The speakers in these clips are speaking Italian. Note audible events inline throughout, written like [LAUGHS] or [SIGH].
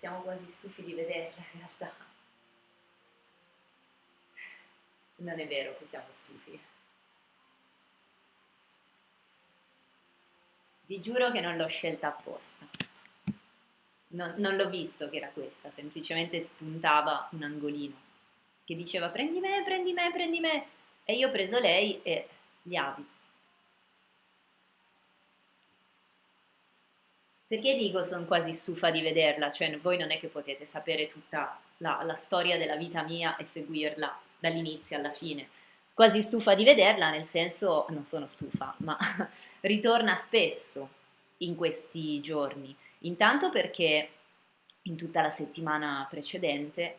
siamo quasi stufi di vederla in realtà. Non è vero che siamo stufi. Vi giuro che non l'ho scelta apposta. Non, non l'ho visto che era questa, semplicemente spuntava un angolino che diceva prendi me, prendi me, prendi me. E io ho preso lei e gli avi. Perché dico sono quasi stufa di vederla? Cioè voi non è che potete sapere tutta la, la storia della vita mia e seguirla dall'inizio alla fine. Quasi stufa di vederla nel senso, non sono stufa, ma [LAUGHS] ritorna spesso in questi giorni. Intanto perché in tutta la settimana precedente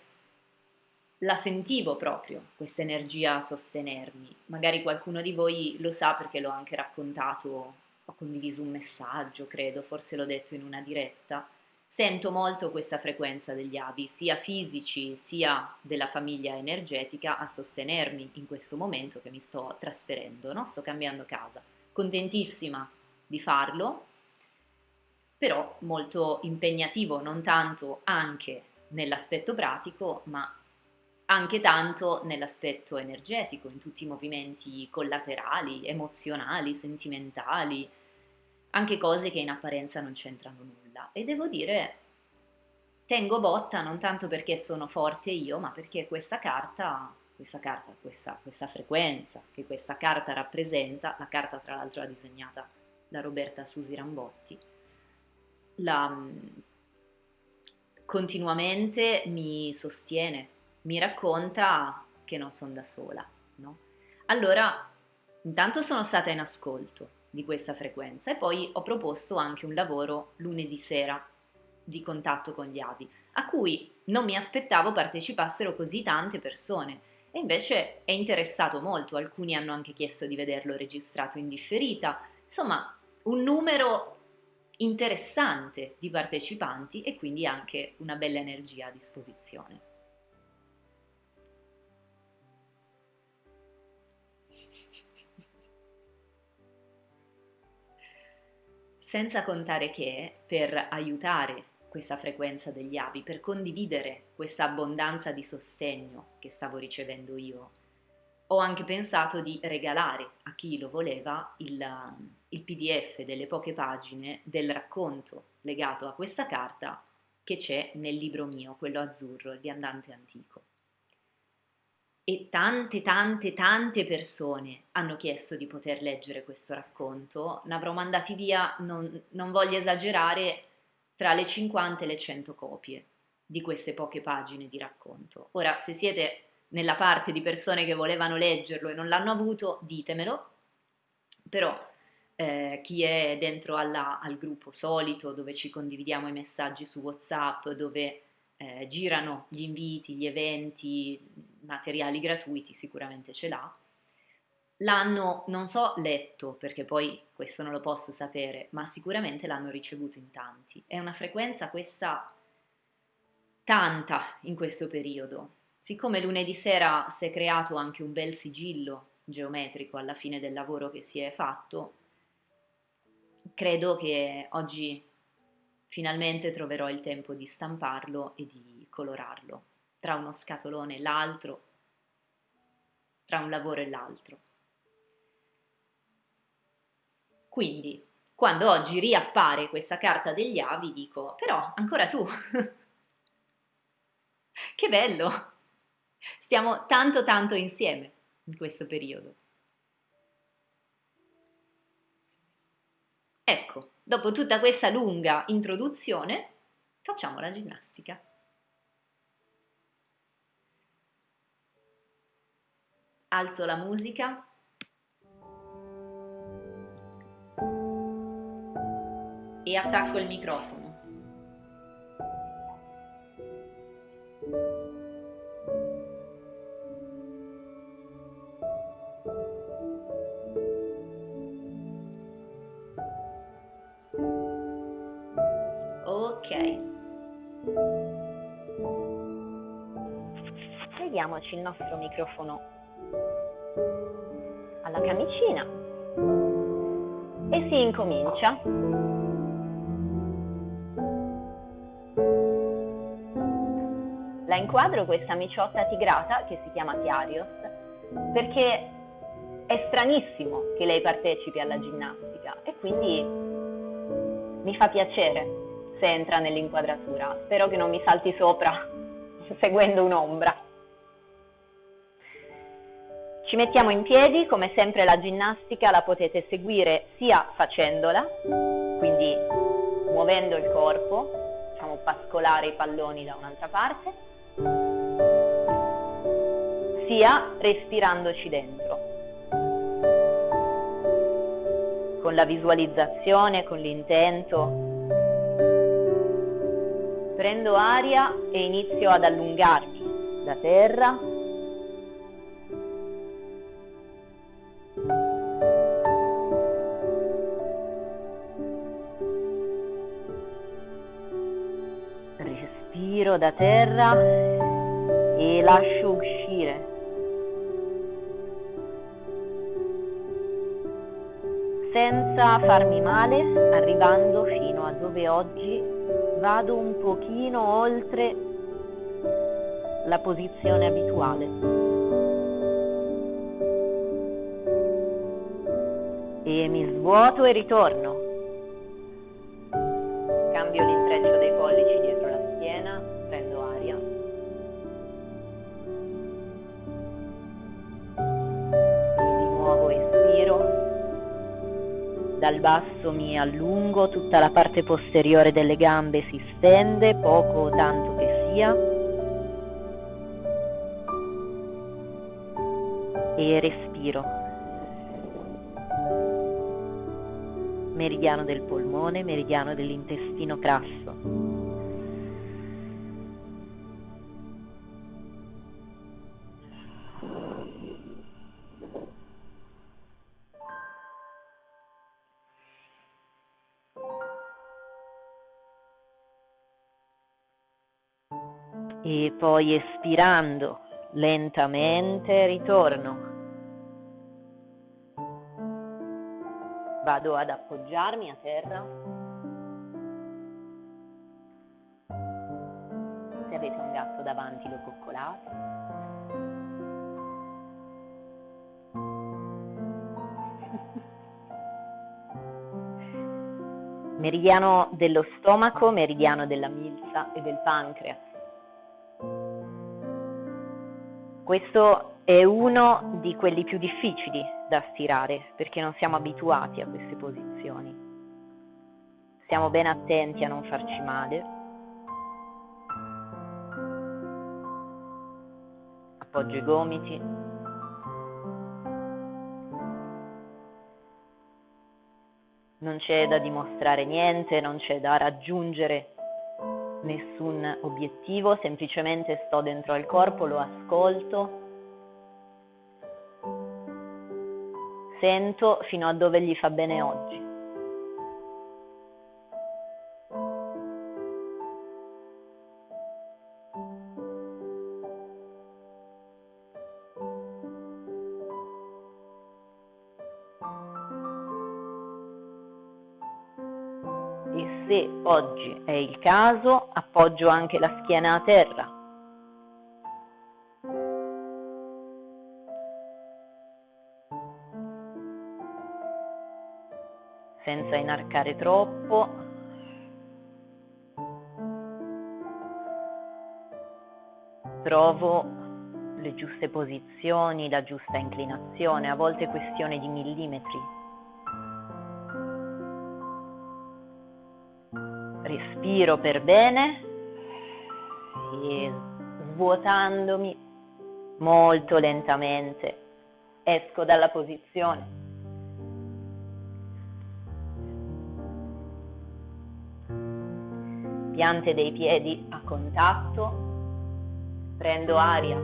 la sentivo proprio, questa energia a sostenermi. Magari qualcuno di voi lo sa perché l'ho anche raccontato ho condiviso un messaggio, credo, forse l'ho detto in una diretta, sento molto questa frequenza degli avi, sia fisici sia della famiglia energetica, a sostenermi in questo momento che mi sto trasferendo, no? sto cambiando casa. Contentissima di farlo, però molto impegnativo, non tanto anche nell'aspetto pratico, ma anche tanto nell'aspetto energetico, in tutti i movimenti collaterali, emozionali, sentimentali, anche cose che in apparenza non c'entrano nulla. E devo dire, tengo botta non tanto perché sono forte io, ma perché questa carta, questa carta, questa, questa frequenza che questa carta rappresenta, la carta tra l'altro l'ha disegnata da Roberta Susi Rambotti, la, continuamente mi sostiene, mi racconta che non sono da sola. No? Allora, intanto sono stata in ascolto di questa frequenza. E poi ho proposto anche un lavoro lunedì sera di contatto con gli avi, a cui non mi aspettavo partecipassero così tante persone. E invece è interessato molto, alcuni hanno anche chiesto di vederlo registrato in differita, insomma un numero interessante di partecipanti e quindi anche una bella energia a disposizione. Senza contare che per aiutare questa frequenza degli avi, per condividere questa abbondanza di sostegno che stavo ricevendo io, ho anche pensato di regalare a chi lo voleva il, il PDF delle poche pagine del racconto legato a questa carta che c'è nel libro mio, quello azzurro, il viandante antico e tante, tante, tante persone hanno chiesto di poter leggere questo racconto. Ne avrò mandati via, non, non voglio esagerare, tra le 50 e le 100 copie di queste poche pagine di racconto. Ora, se siete nella parte di persone che volevano leggerlo e non l'hanno avuto, ditemelo, però eh, chi è dentro alla, al gruppo solito dove ci condividiamo i messaggi su WhatsApp, dove eh, girano gli inviti, gli eventi, materiali gratuiti, sicuramente ce l'ha. L'hanno, non so, letto, perché poi questo non lo posso sapere, ma sicuramente l'hanno ricevuto in tanti. È una frequenza questa tanta in questo periodo. Siccome lunedì sera si è creato anche un bel sigillo geometrico alla fine del lavoro che si è fatto, credo che oggi Finalmente troverò il tempo di stamparlo e di colorarlo, tra uno scatolone e l'altro, tra un lavoro e l'altro. Quindi, quando oggi riappare questa carta degli avi, dico, però ancora tu. [LAUGHS] che bello! Stiamo tanto tanto insieme in questo periodo. Ecco, Dopo tutta questa lunga introduzione, facciamo la ginnastica. Alzo la musica. E attacco il microfono. Vediamoci il nostro microfono alla camicina e si incomincia. inquadro questa miciotta tigrata che si chiama Chiarios perché è stranissimo che lei partecipi alla ginnastica e quindi mi fa piacere se entra nell'inquadratura. Spero che non mi salti sopra [LAUGHS] seguendo un'ombra. Ci mettiamo in piedi, come sempre la ginnastica la potete seguire sia facendola, quindi muovendo il corpo, facciamo pascolare i palloni da un'altra parte, sia respirandoci dentro, con la visualizzazione, con l'intento. Prendo aria e inizio ad allungarmi da terra respiro da terra e lascio uscire. Senza farmi male, arrivando fino a dove oggi vado un pochino oltre la posizione abituale. E mi svuoto e ritorno. Cambio l'intreccio Dal basso mi allungo, tutta la parte posteriore delle gambe si stende, poco o tanto che sia. E respiro. Meridiano del polmone, meridiano dell'intestino grasso. E poi espirando lentamente ritorno. Vado ad appoggiarmi a terra. Se avete un gatto davanti lo coccolate. [LAUGHS] Meridiano dello stomaco, meridiano della milza e del pancreas. Questo è uno di quelli più difficili da stirare perché non siamo abituati a queste posizioni. Stiamo ben attenti a non farci male. Appoggio i gomiti. Non c'è da dimostrare niente, non c'è da raggiungere nessun obiettivo, semplicemente sto dentro al corpo, lo ascolto, sento fino a dove gli fa bene oggi. Oggi è il caso appoggio anche la schiena a terra. senza inarcare troppo. Trovo le giuste posizioni, la giusta inclinazione, a volte questione di millimetri. Respiro per bene e svuotandomi molto lentamente esco dalla posizione. piante dei piedi a contatto, prendo aria,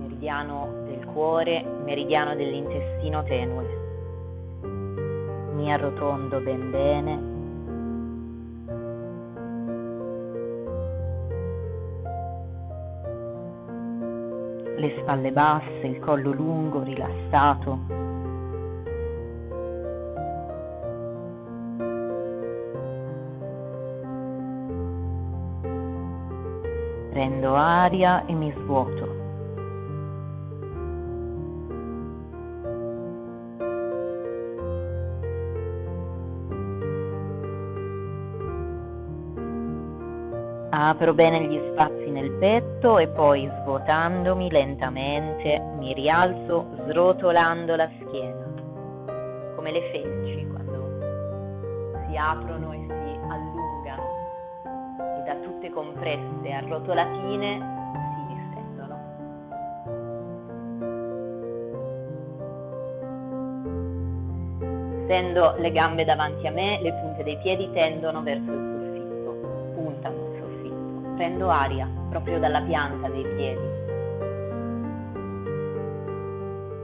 meridiano del cuore, meridiano dell'intestino tenue, mi arrotondo ben bene. Le spalle basse, il collo lungo, rilassato, Prendo aria e mi svuoto. Apro bene gli spazi nel petto e poi svuotandomi lentamente mi rialzo srotolando la schiena, come le felci quando si aprono e si allungano e da tutte compresse arrotolatine si distendono. Stendo le gambe davanti a me, le punte dei piedi tendono verso il prendo aria proprio dalla pianta dei piedi.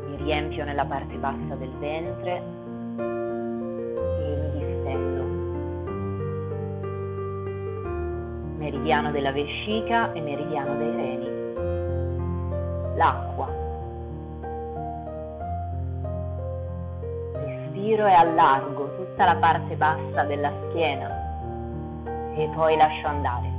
Mi riempio nella parte bassa del ventre e mi distendo. Meridiano della vescica e meridiano dei reni. L'acqua. Respiro e allargo tutta la parte bassa della schiena e poi lascio andare.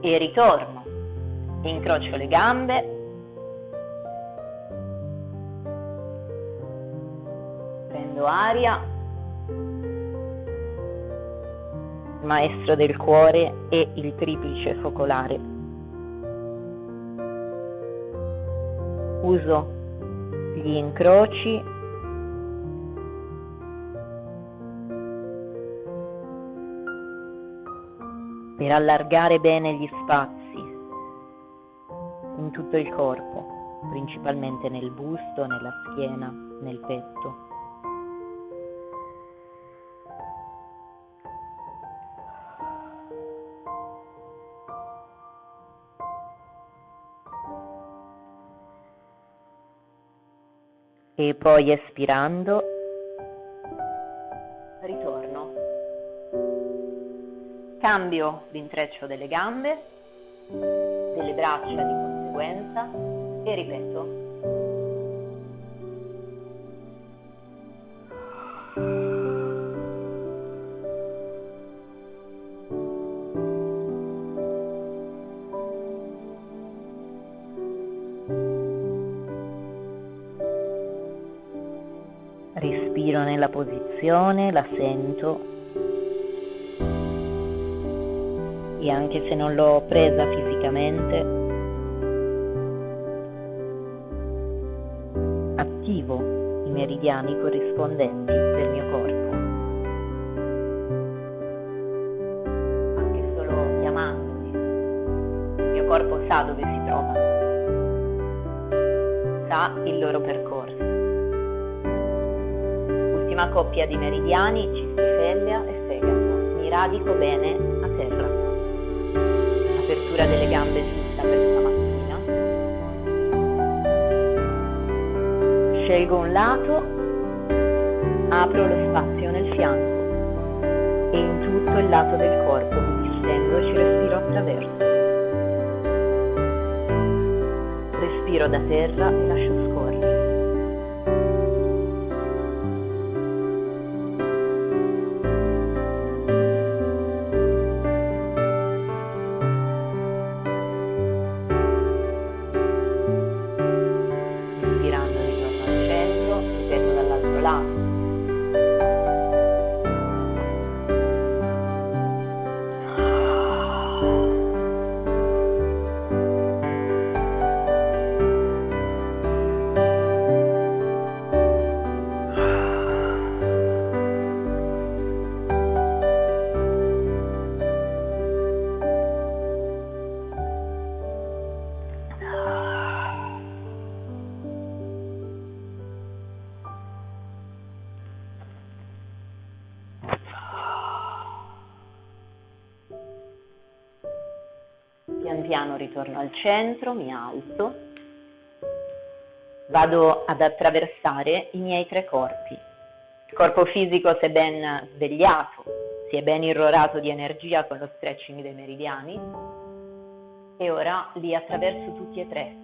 E ritorno. Incrocio le gambe. Prendo aria. Maestro del cuore e il triplice focolare. Uso gli incroci per allargare bene gli spazi in tutto il corpo, principalmente nel busto, nella schiena, nel petto. E poi espirando Cambio l'intreccio delle gambe, delle braccia di conseguenza e ripeto. Respiro nella posizione, la sento e anche se non l'ho presa fisicamente, attivo i meridiani corrispondenti del mio corpo. Anche solo chiamandoli, il mio corpo sa dove si trovano, sa il loro percorso. Ultima coppia di meridiani, cistifellea e fegato. Mi radico bene apertura delle gambe giusta per stamattina. Scelgo un lato, apro lo spazio nel fianco e in tutto il lato del corpo mi distendo e ci respiro attraverso. Respiro da terra e lascio piano ritorno al centro, mi alzo, vado ad attraversare i miei tre corpi. Il corpo fisico si è ben svegliato, si è ben irrorato di energia con lo stretching dei meridiani e ora li attraverso tutti e tre.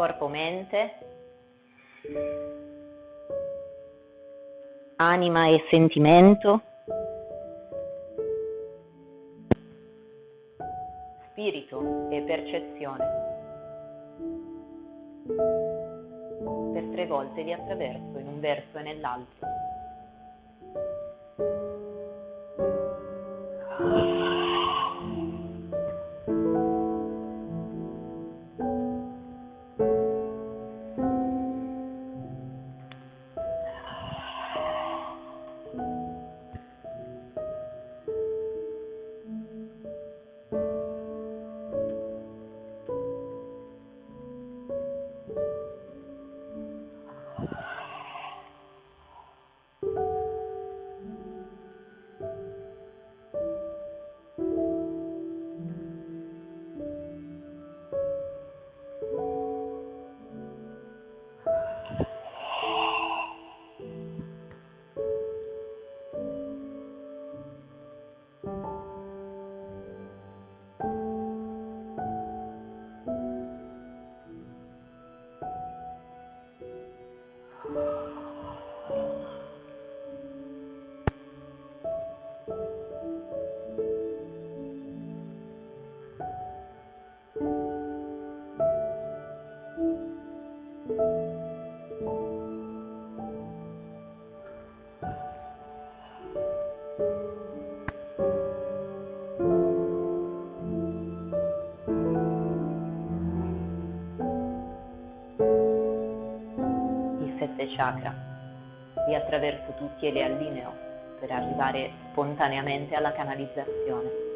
corpo-mente, anima e sentimento, volte li attraverso in un verso e nell'altro. Chakra. Li attraverso tutti e li allineo per arrivare spontaneamente alla canalizzazione.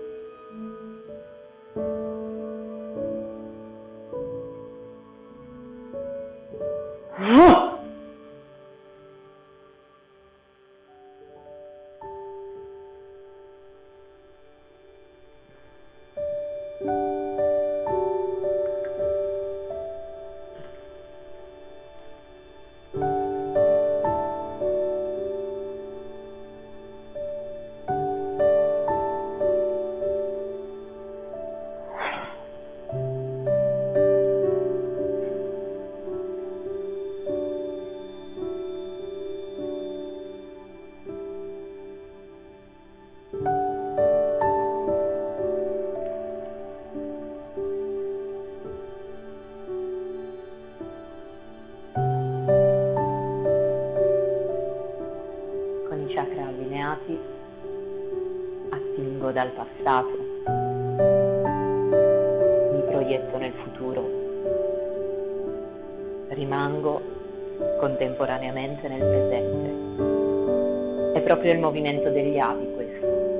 Dal passato, mi proietto nel futuro, rimango contemporaneamente nel presente. È proprio il movimento degli avi questo.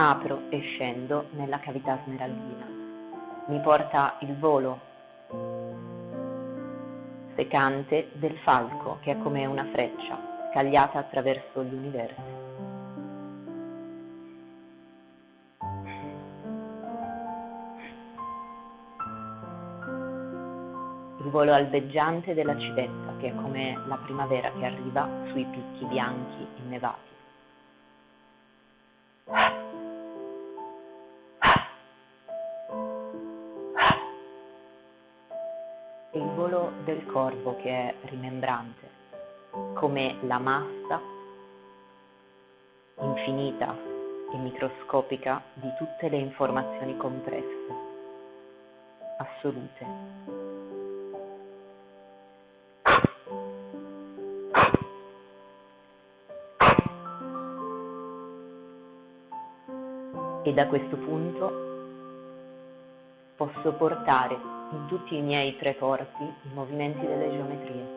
Apro e scendo nella cavità smeraldina. Mi porta il volo secante del falco che è come una freccia scagliata attraverso gli universi. Il volo albeggiante della civetta che è come la primavera che arriva sui picchi bianchi innevati. Del corvo che è rimembrante, come la massa infinita e microscopica di tutte le informazioni compresse, assolute. E da questo punto posso portare in tutti i miei tre corpi i movimenti delle geometrie.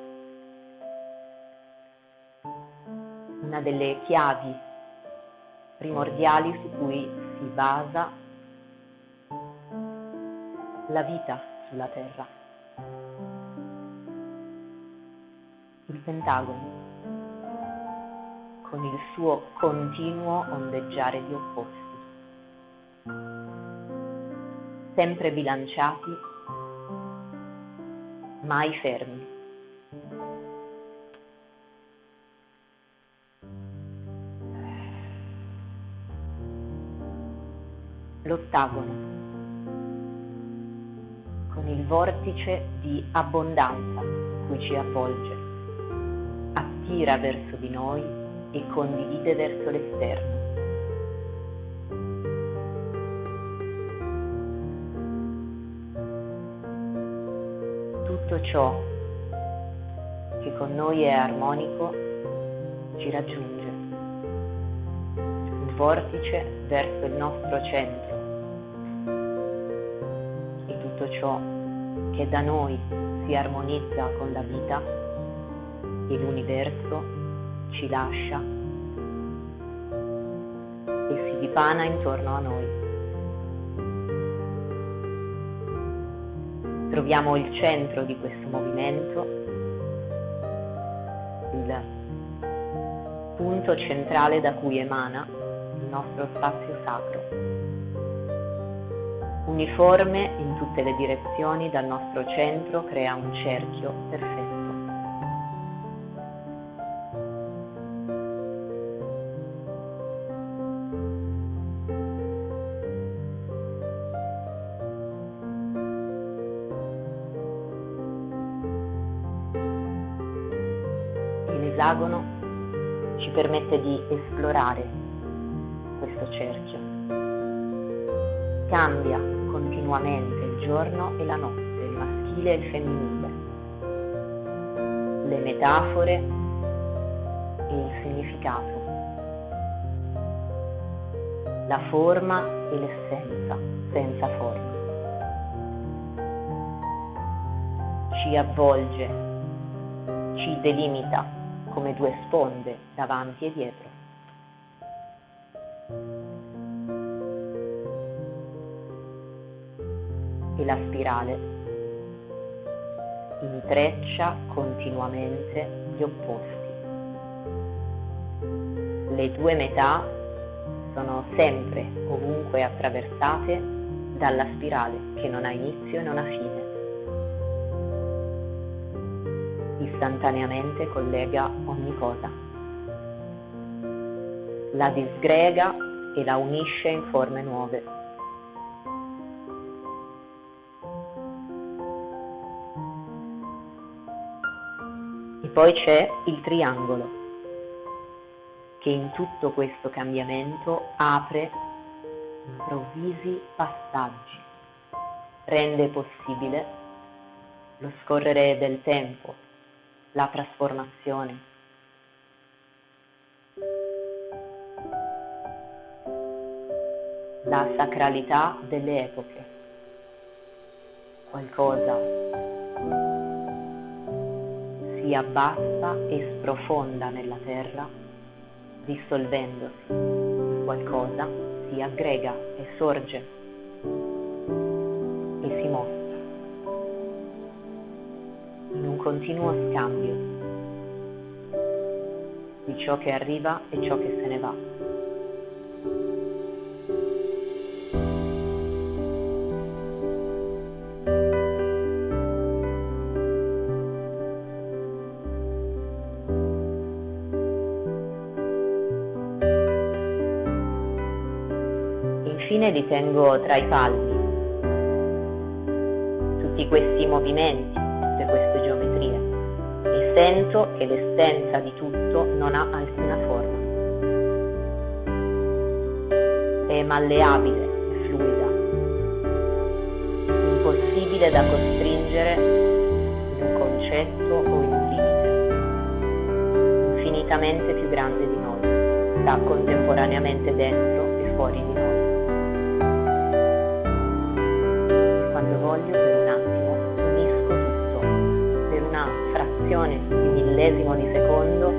Una delle chiavi primordiali su cui si basa la vita sulla Terra. Il pentagono, con il suo continuo ondeggiare di opposti sempre bilanciati, mai fermi. L'ottagono, con il vortice di abbondanza cui ci avvolge, attira verso di noi e condivide verso l'esterno. Tutto ciò che con noi è armonico ci raggiunge. Un vortice verso il nostro centro e tutto ciò che da noi si armonizza con la vita e l'universo ci lascia e si dipana intorno a noi. Troviamo il centro di questo movimento, il punto centrale da cui emana il nostro spazio sacro. Uniforme in tutte le direzioni dal nostro centro crea un cerchio perfetto. Esagono ci permette di esplorare questo cerchio. Cambia continuamente il giorno e la notte, il maschile e il femminile, le metafore e il significato, la forma e l'essenza senza forma. Ci avvolge, ci delimita come due sponde davanti e dietro. E la spirale intreccia continuamente gli opposti. Le due metà sono sempre ovunque attraversate dalla spirale che non ha inizio e non ha fine. Istantaneamente collega ogni cosa. La disgrega e la unisce in forme nuove. E poi c'è il triangolo, che in tutto questo cambiamento apre improvvisi passaggi, rende possibile lo scorrere del tempo la trasformazione. La sacralità delle epoche. Qualcosa si abbassa e sprofonda nella terra, dissolvendosi. Qualcosa si aggrega e sorge continuo scambio di ciò che arriva e ciò che se ne va. Infine li tengo tra i palmi. Tutti questi movimenti sento che l'essenza di tutto non ha alcuna forma. È malleabile e fluida, impossibile da costringere in un concetto o in un limite, infinitamente più grande di noi, sta contemporaneamente dentro e fuori di noi. E quando voglio per un attimo frazione di millesimo di secondo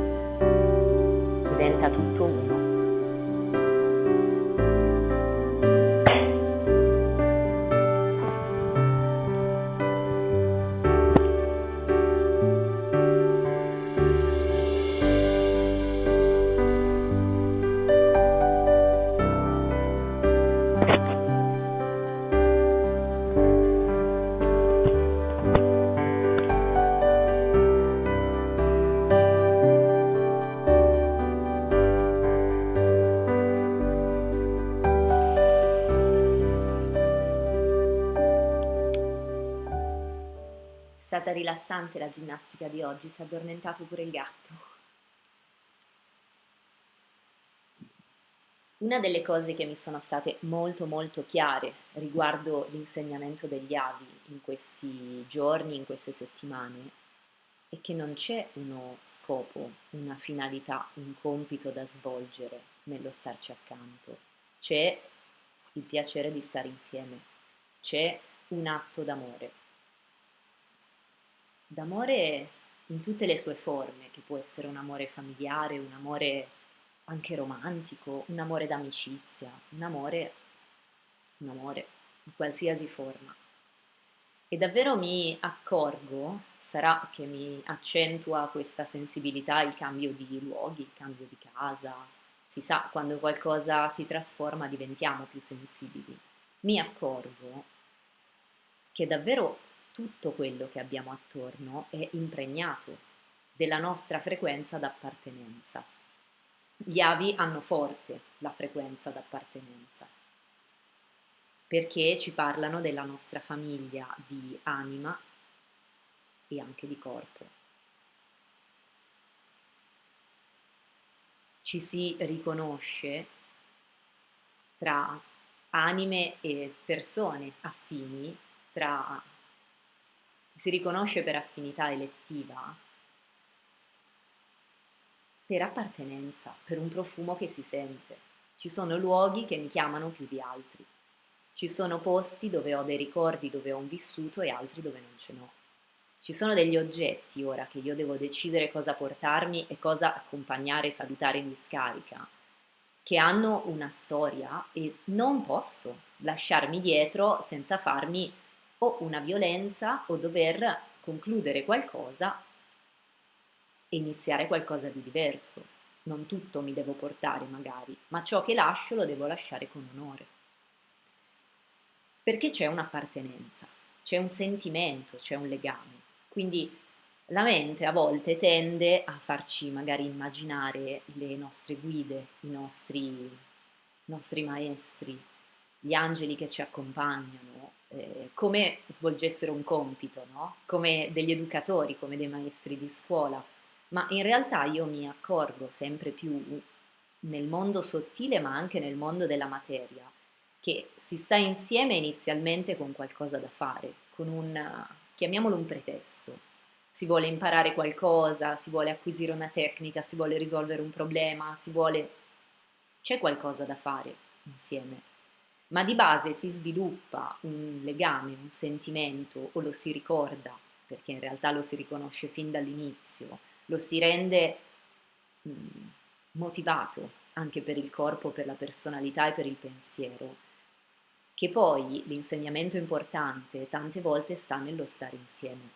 diventa tutto uno. Rilassante la ginnastica di oggi, si è addormentato pure il gatto. Una delle cose che mi sono state molto molto chiare riguardo l'insegnamento degli avi in questi giorni, in queste settimane, è che non c'è uno scopo, una finalità, un compito da svolgere nello starci accanto. C'è il piacere di stare insieme, c'è un atto d'amore d'amore in tutte le sue forme, che può essere un amore familiare, un amore anche romantico, un amore d'amicizia, un amore, un amore di qualsiasi forma. E davvero mi accorgo, sarà che mi accentua questa sensibilità il cambio di luoghi, il cambio di casa, si sa, quando qualcosa si trasforma diventiamo più sensibili. Mi accorgo che davvero tutto quello che abbiamo attorno è impregnato della nostra frequenza d'appartenenza. Gli avi hanno forte la frequenza d'appartenenza perché ci parlano della nostra famiglia di anima e anche di corpo. Ci si riconosce tra anime e persone affini, tra si riconosce per affinità elettiva, per appartenenza, per un profumo che si sente. Ci sono luoghi che mi chiamano più di altri. Ci sono posti dove ho dei ricordi, dove ho un vissuto e altri dove non ce n'ho. Ci sono degli oggetti ora che io devo decidere cosa portarmi e cosa accompagnare e salutare in discarica, che hanno una storia e non posso lasciarmi dietro senza farmi o una violenza o dover concludere qualcosa e iniziare qualcosa di diverso. Non tutto mi devo portare magari, ma ciò che lascio lo devo lasciare con onore. Perché c'è un'appartenenza, c'è un sentimento, c'è un legame. Quindi la mente a volte tende a farci magari immaginare le nostre guide, i nostri, nostri maestri, gli angeli che ci accompagnano, eh, come svolgessero un compito, no? come degli educatori, come dei maestri di scuola, ma in realtà io mi accorgo sempre più nel mondo sottile ma anche nel mondo della materia che si sta insieme inizialmente con qualcosa da fare, con un, chiamiamolo un pretesto. Si vuole imparare qualcosa, si vuole acquisire una tecnica, si vuole risolvere un problema, si vuole... c'è qualcosa da fare insieme ma di base si sviluppa un legame, un sentimento o lo si ricorda, perché in realtà lo si riconosce fin dall'inizio, lo si rende mh, motivato anche per il corpo, per la personalità e per il pensiero, che poi l'insegnamento importante tante volte sta nello stare insieme,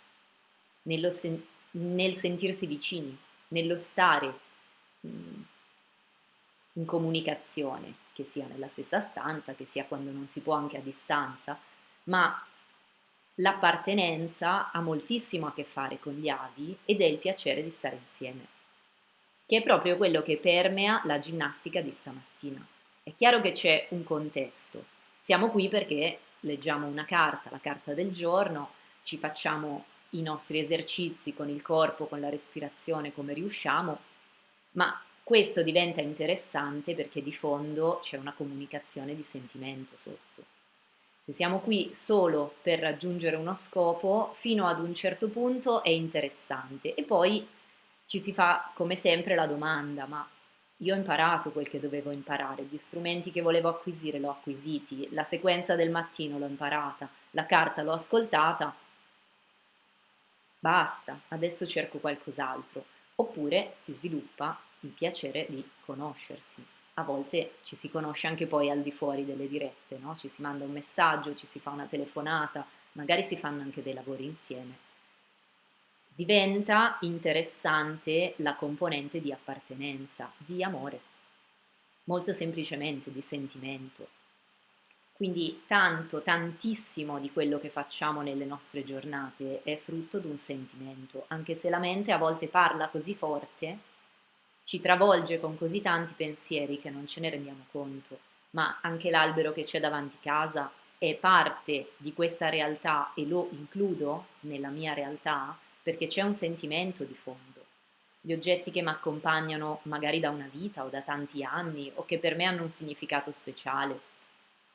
nello sen- nel sentirsi vicini, nello stare mh, in comunicazione che sia nella stessa stanza, che sia quando non si può anche a distanza, ma l'appartenenza ha moltissimo a che fare con gli avi ed è il piacere di stare insieme, che è proprio quello che permea la ginnastica di stamattina. È chiaro che c'è un contesto. Siamo qui perché leggiamo una carta, la carta del giorno, ci facciamo i nostri esercizi con il corpo, con la respirazione come riusciamo, ma questo diventa interessante perché di fondo c'è una comunicazione di sentimento sotto. Se siamo qui solo per raggiungere uno scopo, fino ad un certo punto è interessante e poi ci si fa come sempre la domanda, ma io ho imparato quel che dovevo imparare, gli strumenti che volevo acquisire l'ho acquisiti, la sequenza del mattino l'ho imparata, la carta l'ho ascoltata, basta, adesso cerco qualcos'altro. Oppure si sviluppa il piacere di conoscersi. A volte ci si conosce anche poi al di fuori delle dirette, no? ci si manda un messaggio, ci si fa una telefonata, magari si fanno anche dei lavori insieme diventa interessante la componente di appartenenza, di amore, molto semplicemente di sentimento. Quindi tanto, tantissimo di quello che facciamo nelle nostre giornate è frutto di un sentimento, anche se la mente a volte parla così forte, ci travolge con così tanti pensieri che non ce ne rendiamo conto, ma anche l'albero che c'è davanti casa è parte di questa realtà e lo includo nella mia realtà, perché c'è un sentimento di fondo. Gli oggetti che mi accompagnano magari da una vita o da tanti anni o che per me hanno un significato speciale,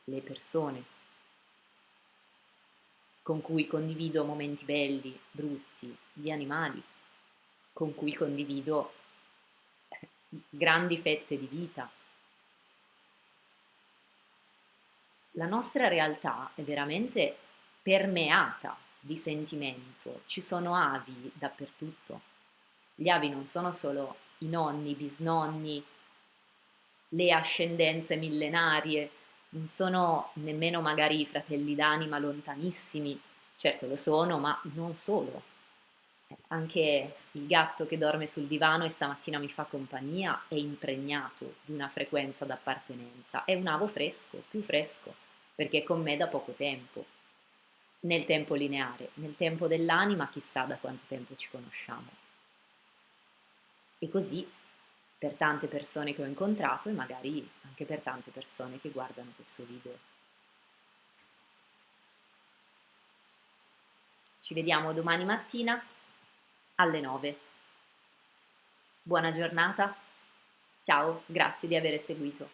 le persone con cui condivido momenti belli, brutti, gli animali, con cui condivido grandi fette di vita. La nostra realtà è veramente permeata di sentimento. Ci sono avi dappertutto. Gli avi non sono solo i nonni, i bisnonni, le ascendenze millenarie, non sono nemmeno magari i fratelli d'anima lontanissimi, certo lo sono, ma non solo. Anche il gatto che dorme sul divano e stamattina mi fa compagnia è impregnato di una frequenza d'appartenenza, è un avo fresco, più fresco, perché è con me da poco tempo nel tempo lineare, nel tempo dell'anima chissà da quanto tempo ci conosciamo. E così per tante persone che ho incontrato e magari anche per tante persone che guardano questo video. Ci vediamo domani mattina alle 9. Buona giornata, ciao, grazie di aver seguito.